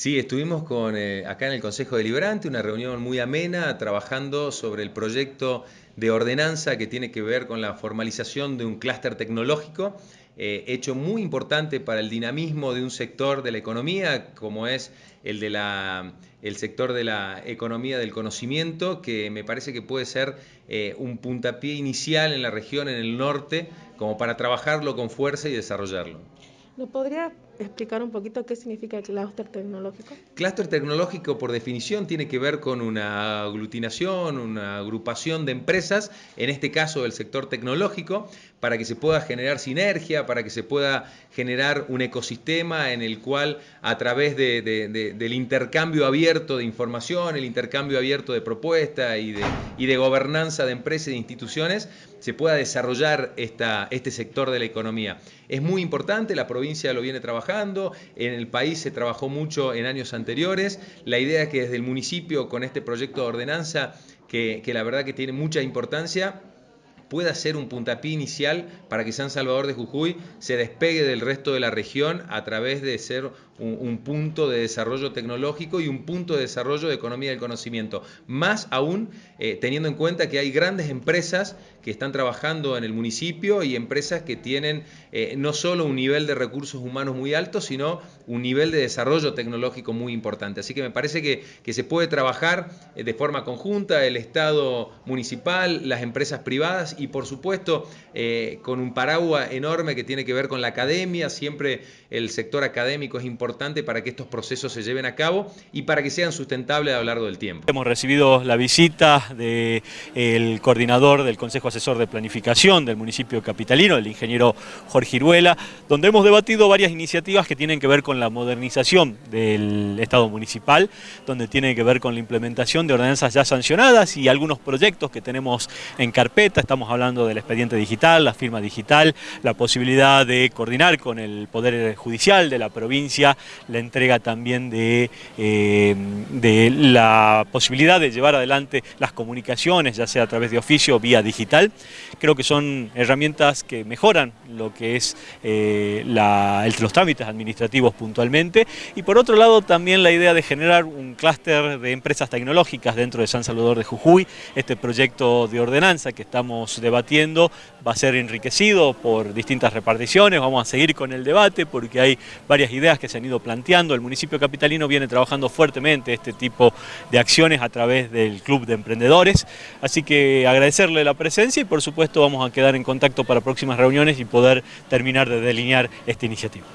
Sí, estuvimos con, eh, acá en el Consejo Deliberante, una reunión muy amena, trabajando sobre el proyecto de ordenanza que tiene que ver con la formalización de un clúster tecnológico, eh, hecho muy importante para el dinamismo de un sector de la economía, como es el, de la, el sector de la economía del conocimiento, que me parece que puede ser eh, un puntapié inicial en la región, en el norte, como para trabajarlo con fuerza y desarrollarlo. ¿Nos podría explicar un poquito qué significa el clúster tecnológico? Clúster tecnológico, por definición, tiene que ver con una aglutinación, una agrupación de empresas, en este caso del sector tecnológico, para que se pueda generar sinergia, para que se pueda generar un ecosistema en el cual a través del intercambio abierto de información, el intercambio abierto de propuestas y de, y de gobernanza de empresas e instituciones, se pueda desarrollar este sector de la economía. Es muy importante, la provincia lo viene trabajando, en el país se trabajó mucho en años anteriores. La idea es que desde el municipio, con este proyecto de ordenanza, que, que la verdad que tiene mucha importancia, pueda ser un puntapié inicial para que San Salvador de Jujuy se despegue del resto de la región a través de ser un, punto de desarrollo tecnológico y un punto de desarrollo de economía del conocimiento. Más aún eh, teniendo en cuenta que hay grandes empresas que están trabajando en el municipio y empresas que tienen eh, no solo un nivel de recursos humanos muy alto, sino un nivel de desarrollo tecnológico muy importante. Así que me parece que, que se puede trabajar eh, de forma conjunta el Estado municipal, las empresas privadas y por supuesto eh, con un paraguas enorme que tiene que ver con la academia, siempre el sector académico es importante para que estos procesos se lleven a cabo y para que sean sustentables a lo largo del tiempo. Hemos recibido la visita del coordinador del Consejo Asesor de Planificación del municipio capitalino, el ingeniero Jorge Iruela, donde hemos debatido varias iniciativas que tienen que ver con la modernización del Estado municipal, donde tiene que ver con la implementación de ordenanzas ya sancionadas y algunos proyectos que tenemos en carpeta, estamos hablando del expediente digital, la firma digital, la posibilidad de coordinar con el Poder Judicial de la provincia, la entrega también de, eh, de la posibilidad de llevar adelante las comunicaciones, ya sea a través de oficio o vía digital. Creo que son herramientas que mejoran lo que es eh, los trámites administrativos puntualmente y por otro lado también la idea de generar un clúster de empresas tecnológicas dentro de San Salvador de Jujuy, este proyecto de ordenanza que estamos debatiendo va a ser enriquecido por distintas reparticiones, vamos a seguir con el debate porque hay varias ideas que se han ido planteando, el municipio capitalino viene trabajando fuertemente este tipo de acciones a través del Club de Emprendedores, así que agradecerle la presencia y por supuesto vamos a quedar en contacto para próximas reuniones y poder terminar de delinear esta iniciativa.